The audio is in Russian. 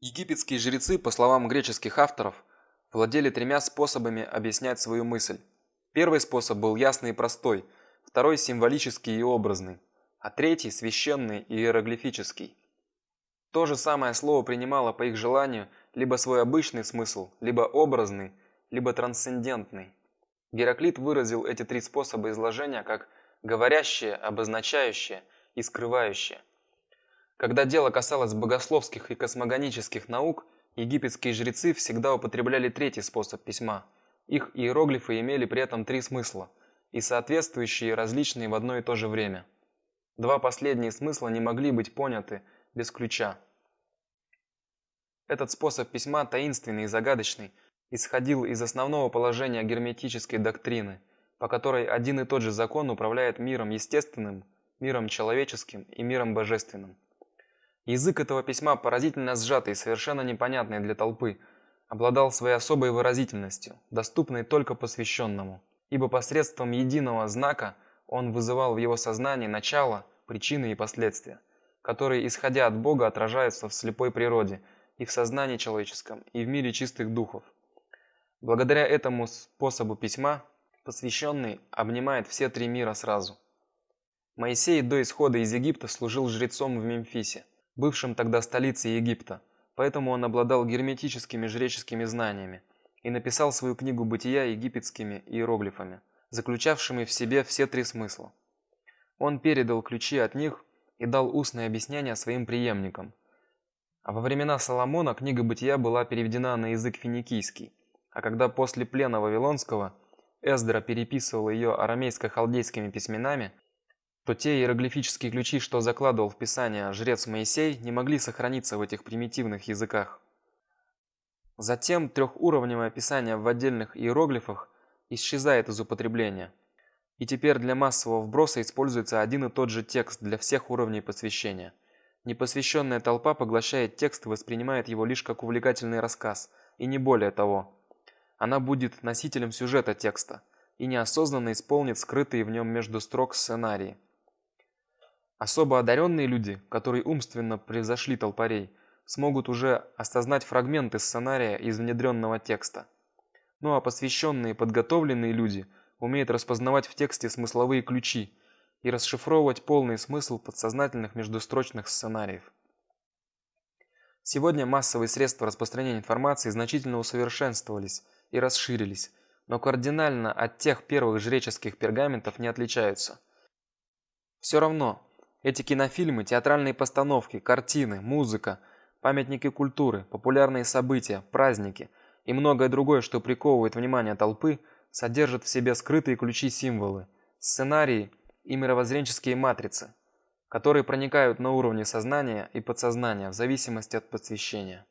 Египетские жрецы, по словам греческих авторов, владели тремя способами объяснять свою мысль. Первый способ был ясный и простой, второй символический и образный, а третий священный и иероглифический. То же самое слово принимало по их желанию либо свой обычный смысл, либо образный, либо трансцендентный. Гераклит выразил эти три способа изложения как говорящее, обозначающее и скрывающее. Когда дело касалось богословских и космогонических наук, египетские жрецы всегда употребляли третий способ письма. Их иероглифы имели при этом три смысла, и соответствующие различные в одно и то же время. Два последние смысла не могли быть поняты без ключа. Этот способ письма таинственный и загадочный, исходил из основного положения герметической доктрины, по которой один и тот же закон управляет миром естественным, миром человеческим и миром божественным. Язык этого письма поразительно сжатый и совершенно непонятный для толпы, обладал своей особой выразительностью, доступной только посвященному, ибо посредством единого знака он вызывал в его сознании начало, причины и последствия, которые, исходя от Бога, отражаются в слепой природе и в сознании человеческом, и в мире чистых духов. Благодаря этому способу письма посвященный обнимает все три мира сразу. Моисей до исхода из Египта служил жрецом в Мемфисе – бывшим тогда столицей Египта, поэтому он обладал герметическими жреческими знаниями и написал свою книгу Бытия египетскими иероглифами, заключавшими в себе все три смысла. Он передал ключи от них и дал устное объяснение своим преемникам. А во времена Соломона книга Бытия была переведена на язык финикийский, а когда после плена Вавилонского Эздра переписывал ее арамейско-халдейскими письменами, то те иероглифические ключи, что закладывал в Писание жрец Моисей, не могли сохраниться в этих примитивных языках. Затем трехуровневое описание в отдельных иероглифах исчезает из употребления. И теперь для массового вброса используется один и тот же текст для всех уровней посвящения. Непосвященная толпа поглощает текст и воспринимает его лишь как увлекательный рассказ, и не более того. Она будет носителем сюжета текста и неосознанно исполнит скрытые в нем между строк сценарии. Особо одаренные люди, которые умственно превзошли толпарей, смогут уже осознать фрагменты сценария из внедренного текста. Ну а посвященные подготовленные люди умеют распознавать в тексте смысловые ключи и расшифровывать полный смысл подсознательных междустрочных сценариев. Сегодня массовые средства распространения информации значительно усовершенствовались и расширились, но кардинально от тех первых жреческих пергаментов не отличаются. Все равно эти кинофильмы, театральные постановки, картины, музыка, памятники культуры, популярные события, праздники и многое другое, что приковывает внимание толпы, содержат в себе скрытые ключи-символы, сценарии и мировоззренческие матрицы, которые проникают на уровне сознания и подсознания в зависимости от посвящения.